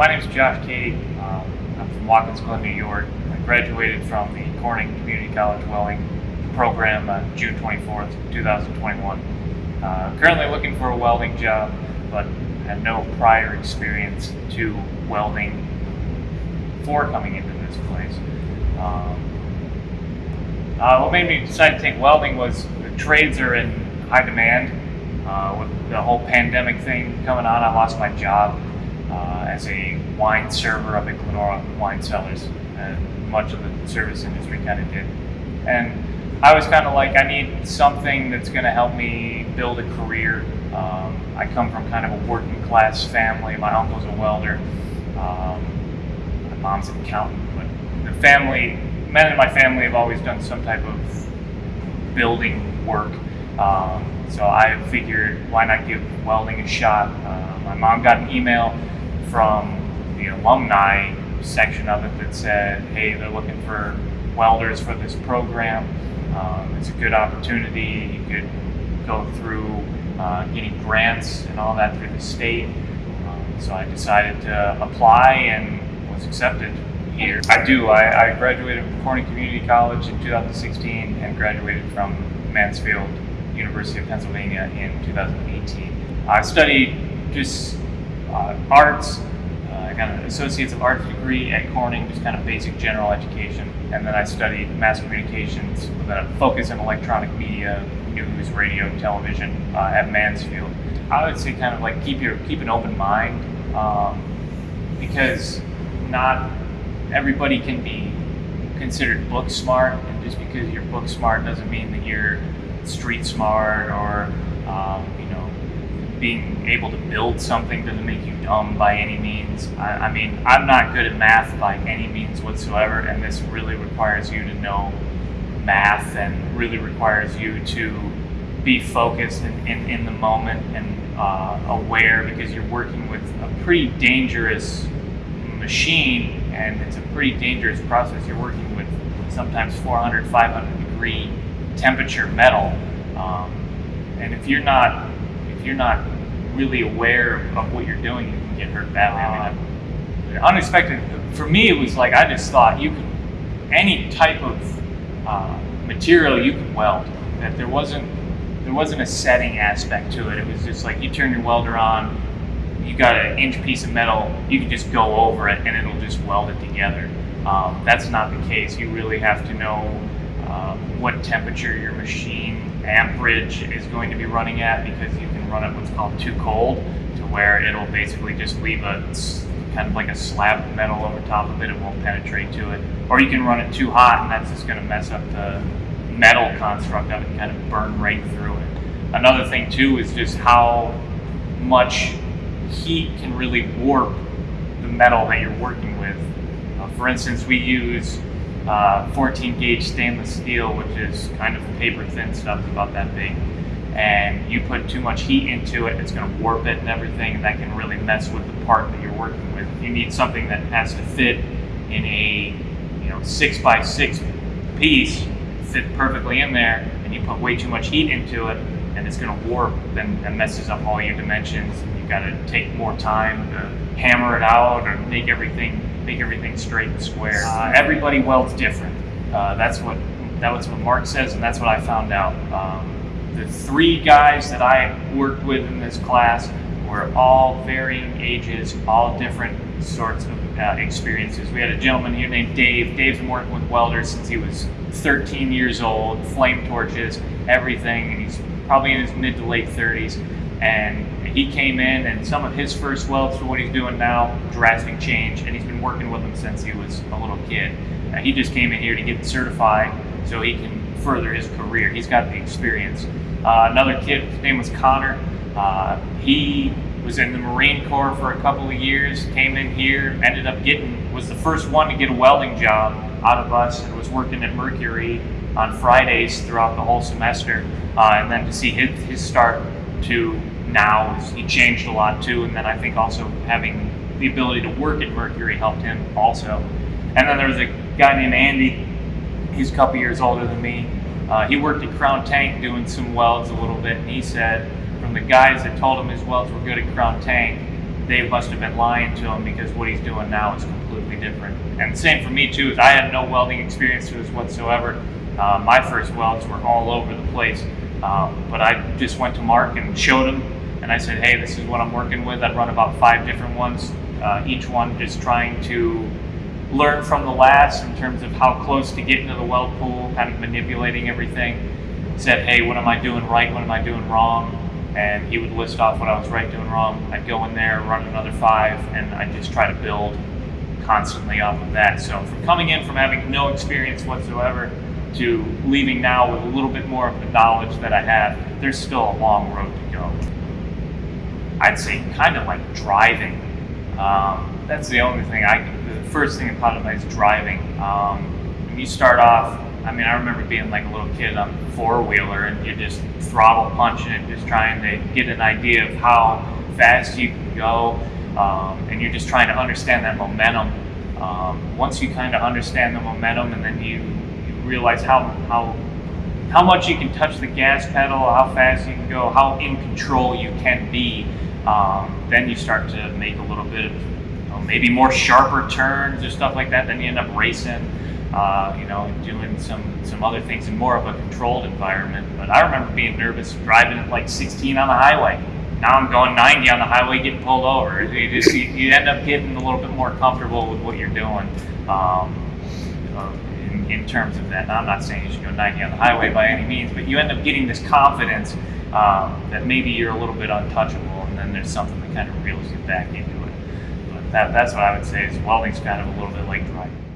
my name is Josh Cady. Um, I'm from Watkins Glen, New York. I graduated from the Corning Community College Welding program on June 24th, 2021. Uh, currently looking for a welding job, but had no prior experience to welding before coming into this place. Um, uh, what made me decide to take welding was the trades are in high demand. Uh, with the whole pandemic thing coming on, I lost my job uh, as a wine server up at Glenora Wine Cellars, and much of the service industry kind of did. And I was kind of like, I need something that's going to help me build a career. Um, I come from kind of a working class family. My uncle's a welder. Um, my mom's an accountant, but the family, men in my family have always done some type of building work. Um, so I figured, why not give welding a shot? Uh, my mom got an email from the alumni section of it that said, hey, they're looking for welders for this program. Um, it's a good opportunity. You could go through uh, getting grants and all that through the state. Um, so I decided to apply and was accepted here. I do. I, I graduated from Corning Community College in 2016 and graduated from Mansfield University of Pennsylvania in 2018. I studied just arts. Uh, I got an Associates of Arts degree at Corning, just kind of basic general education. And then I studied mass communications with a focus in electronic media, news, radio, television uh, at Mansfield. I would say kind of like keep your keep an open mind um, because not everybody can be considered book smart, and just because you're book smart doesn't mean that you're street smart or um, you know being able to build something doesn't make you dumb by any means. I, I, mean, I'm not good at math by any means whatsoever, and this really requires you to know math and really requires you to be focused in, in, in the moment and uh, aware because you're working with a pretty dangerous machine and it's a pretty dangerous process. You're working with sometimes 400, 500 degree temperature metal. Um, and if you're not if you're not really aware of what you're doing, you can get hurt badly. I mean, unexpected for me, it was like I just thought you could any type of uh, material you could weld. That there wasn't there wasn't a setting aspect to it. It was just like you turn your welder on, you got an inch piece of metal, you can just go over it and it'll just weld it together. Um, that's not the case. You really have to know um, what temperature your machine amperage is going to be running at because you can run it what's called too cold to where it'll basically just leave a kind of like a slab of metal over top of it. It won't penetrate to it. Or you can run it too hot and that's just going to mess up the metal construct of it and kind of burn right through it. Another thing too is just how much heat can really warp the metal that you're working with. Uh, for instance, we use uh, 14 gauge stainless steel, which is kind of paper thin stuff, about that big. And you put too much heat into it, it's going to warp it and everything, and that can really mess with the part that you're working with. You need something that has to fit in a you know six by six piece, fit perfectly in there, and you put way too much heat into it, and it's going to warp and, and messes up all your dimensions. You've got to take more time to hammer it out or make everything make everything straight and square. Uh, everybody welds different. Uh, that's what that was what Mark says, and that's what I found out. Um, the three guys that I worked with in this class were all varying ages, all different sorts of uh, experiences. We had a gentleman here named Dave. Dave's been working with welders since he was 13 years old, flame torches, everything, and he's probably in his mid to late 30s. And he came in and some of his first welds to what he's doing now, drastic change, and he's been working with them since he was a little kid. Uh, he just came in here to get certified so he can further his career. He's got the experience. Uh, another kid, his name was Connor. Uh, he was in the Marine Corps for a couple of years, came in here, ended up getting, was the first one to get a welding job out of us, and was working at Mercury on Fridays throughout the whole semester. Uh, and then to see his, his start to now he changed a lot too. And then I think also having the ability to work at Mercury helped him also. And then there was a guy named Andy. He's a couple years older than me. Uh, he worked at Crown Tank doing some welds a little bit, and he said from the guys that told him his welds were good at Crown Tank, they must have been lying to him because what he's doing now is completely different. And same for me too. Is I had no welding experiences whatsoever. Uh, my first welds were all over the place, um, but I just went to Mark and showed him, and I said, "Hey, this is what I'm working with." I'd run about five different ones, uh, each one just trying to learn from the last in terms of how close to getting to the weld pool, kind of manipulating everything. Said, "Hey, what am I doing right? What am I doing wrong?" and he would list off what I was right doing wrong. I'd go in there, run another five, and I just try to build constantly off of that. So from coming in from having no experience whatsoever to leaving now with a little bit more of the knowledge that I have, there's still a long road to go. I'd say kind of like driving. Um, that's the only thing I the first thing that popped in is driving. Um, when you start off, I mean, I remember being like a little kid on a four wheeler and you're just throttle punching it, just trying to get an idea of how fast you can go. Um, and you're just trying to understand that momentum. Um, once you kind of understand the momentum and then you, you realize how, how, how much you can touch the gas pedal, how fast you can go, how in control you can be, um, then you start to make a little bit of you know, maybe more sharper turns or stuff like that. Then you end up racing uh, you know, doing some some other things in more of a controlled environment. But I remember being nervous driving at like 16 on the highway. Now I'm going 90 on the highway, getting pulled over. You just you, you end up getting a little bit more comfortable with what you're doing. Um, uh, in, terms of that, I'm not saying you should go 90 on the highway by any means, but you end up getting this confidence um, that maybe you're a little bit untouchable, and then there's something that kind of reels you back into it. But that, that's what I would say is welding's kind of a little bit like driving.